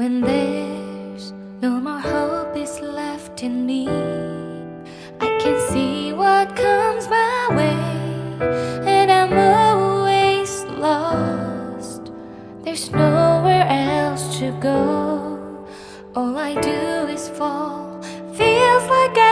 When there's no more hope is left in me, I can see what comes my way, and I'm always lost. There's nowhere else to go. All I do is fall, feels like I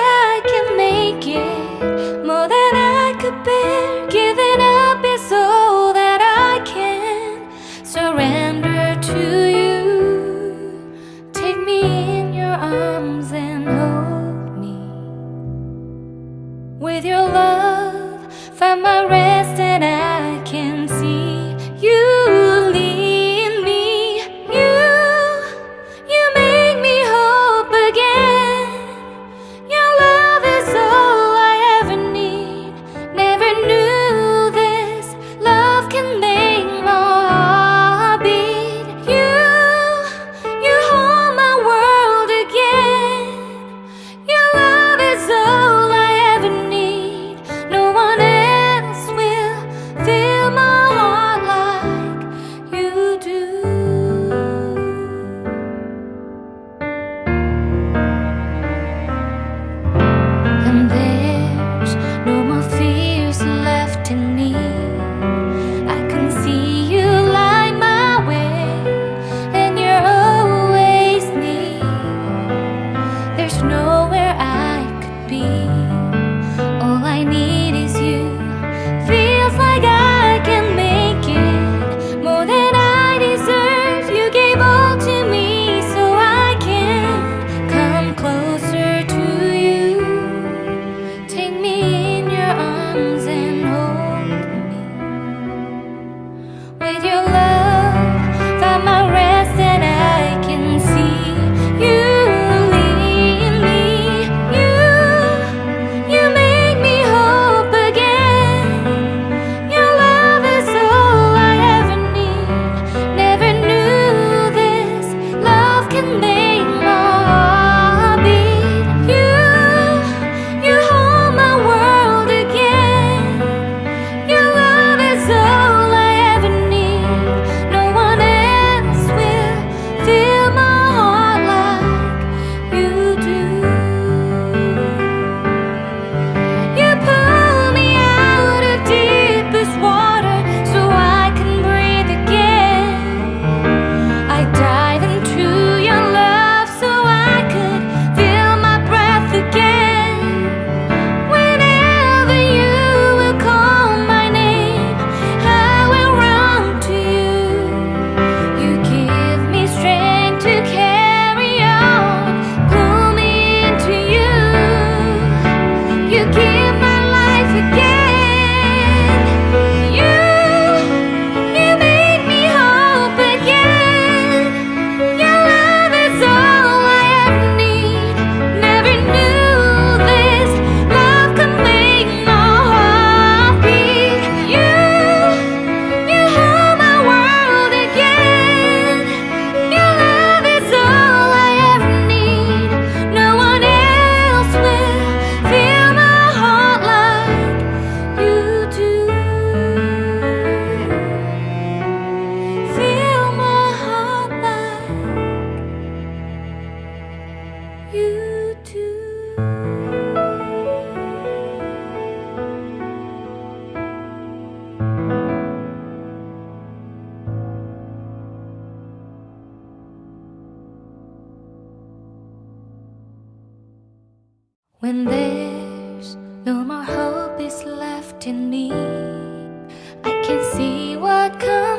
When there's no more hope is left in me I can see what comes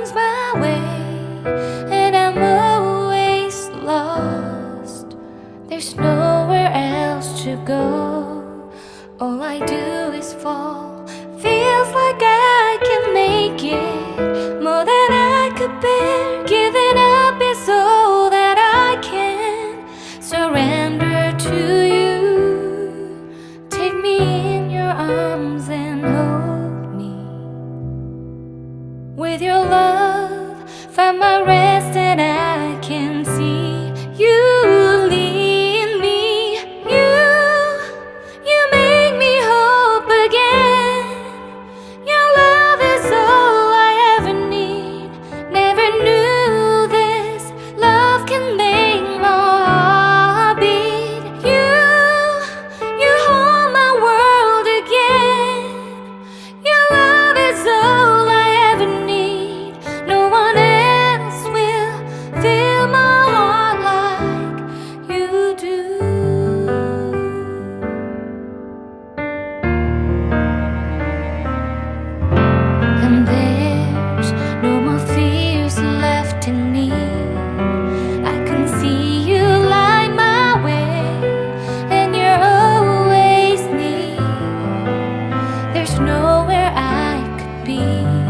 with your love, find my rest. be.